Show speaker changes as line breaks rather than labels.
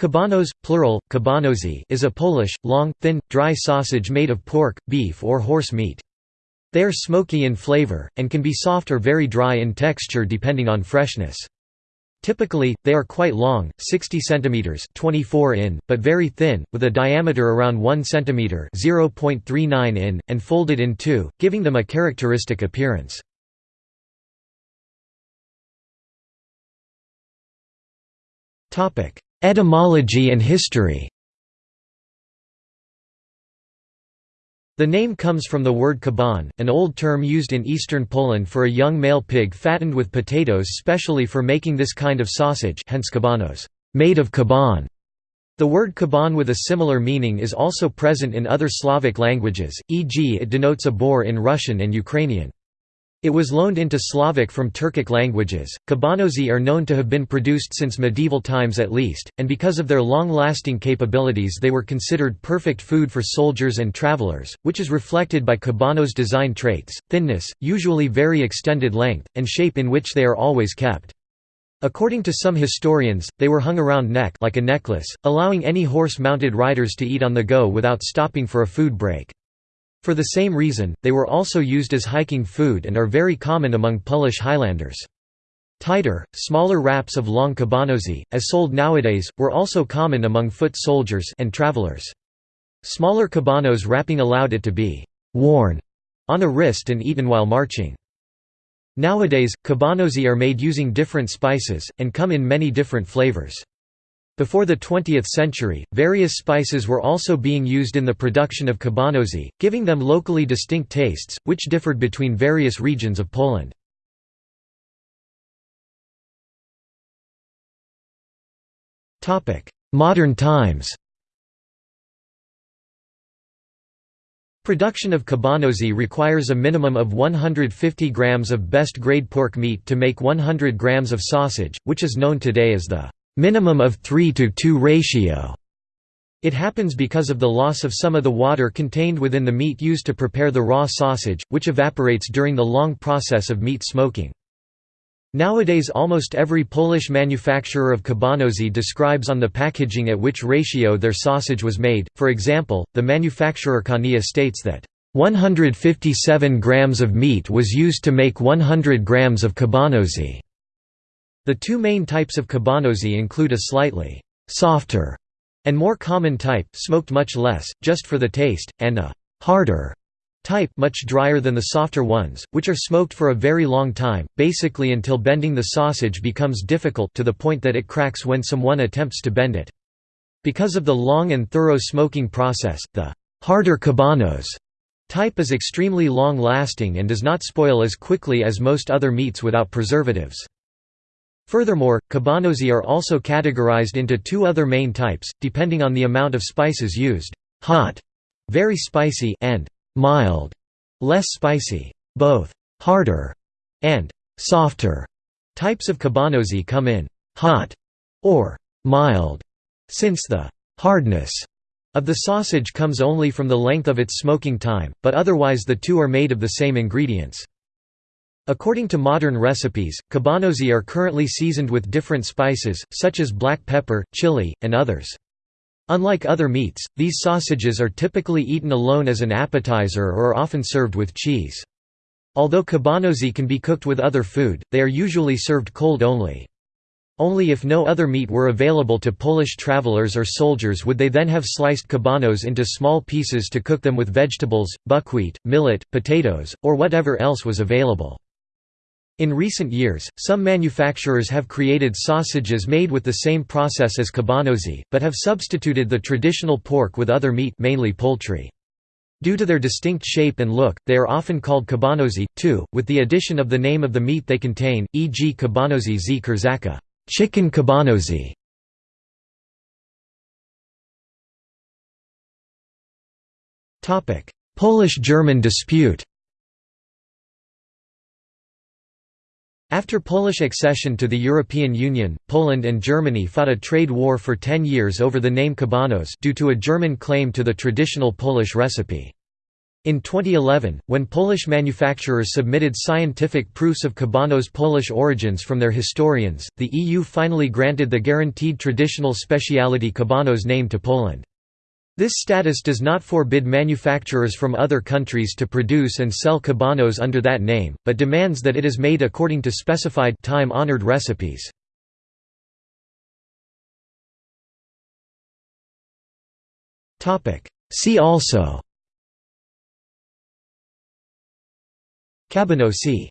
Kabanos, plural, kabanosi is a Polish, long, thin, dry sausage made of pork, beef or horse meat. They are smoky in flavor, and can be soft or very dry in texture depending on freshness. Typically, they are quite long, 60 cm 24 in, but very thin, with a diameter around 1 cm 0.39 in, and folded in two, giving them a characteristic appearance. Etymology and history The name comes from the word kaban, an old term used in eastern Poland for a young male pig fattened with potatoes specially for making this kind of sausage hence kabanos, made of kaban. The word kaban with a similar meaning is also present in other Slavic languages, e.g. it denotes a boar in Russian and Ukrainian. It was loaned into Slavic from Turkic languages. Kabanosi are known to have been produced since medieval times at least, and because of their long-lasting capabilities they were considered perfect food for soldiers and travelers, which is reflected by Kabanos' design traits, thinness, usually very extended length, and shape in which they are always kept. According to some historians, they were hung around neck like a necklace, allowing any horse-mounted riders to eat on the go without stopping for a food break. For the same reason, they were also used as hiking food and are very common among Polish Highlanders. Tighter, smaller wraps of long kabanosi, as sold nowadays, were also common among foot soldiers and travelers. Smaller kabanos wrapping allowed it to be «worn» on a wrist and eaten while marching. Nowadays, kabanosi are made using different spices, and come in many different flavors. Before the 20th century, various spices were also being used in the production of kabanosi, giving them locally distinct tastes, which differed between various regions of Poland. Modern times Production of kabanosi requires a minimum of 150 grams of best-grade pork meat to make 100 grams of sausage, which is known today as the minimum of 3 to 2 ratio. It happens because of the loss of some of the water contained within the meat used to prepare the raw sausage, which evaporates during the long process of meat smoking. Nowadays almost every Polish manufacturer of kabanosi describes on the packaging at which ratio their sausage was made, for example, the manufacturer Kania states that 157 grams of meat was used to make 100 grams of kabanosi. The two main types of kabanosi include a slightly «softer» and more common type, smoked much less, just for the taste, and a «harder» type much drier than the softer ones, which are smoked for a very long time, basically until bending the sausage becomes difficult to the point that it cracks when someone attempts to bend it. Because of the long and thorough smoking process, the «harder kabanos» type is extremely long-lasting and does not spoil as quickly as most other meats without preservatives. Furthermore, kabanosi are also categorized into two other main types, depending on the amount of spices used, hot, very spicy, and mild, less spicy. Both harder and softer types of kabanosi come in hot or mild, since the hardness of the sausage comes only from the length of its smoking time, but otherwise the two are made of the same ingredients. According to modern recipes, kabanosi are currently seasoned with different spices, such as black pepper, chili, and others. Unlike other meats, these sausages are typically eaten alone as an appetizer or are often served with cheese. Although kabanosi can be cooked with other food, they are usually served cold only. Only if no other meat were available to Polish travelers or soldiers would they then have sliced kabanos into small pieces to cook them with vegetables, buckwheat, millet, potatoes, or whatever else was available. In recent years, some manufacturers have created sausages made with the same process as kabanosi, but have substituted the traditional pork with other meat mainly poultry. Due to their distinct shape and look, they are often called kabanosi, too, with the addition of the name of the meat they contain, e.g. kabanosi z kurzaka chicken kabanosi". Polish-German dispute After Polish accession to the European Union, Poland and Germany fought a trade war for ten years over the name kabanos due to a German claim to the traditional Polish recipe. In 2011, when Polish manufacturers submitted scientific proofs of Cabanos' Polish origins from their historians, the EU finally granted the guaranteed traditional speciality Cabanos name to Poland. This status does not forbid manufacturers from other countries to produce and sell Cabanos under that name, but demands that it is made according to specified time-honored recipes. See also Cabanossi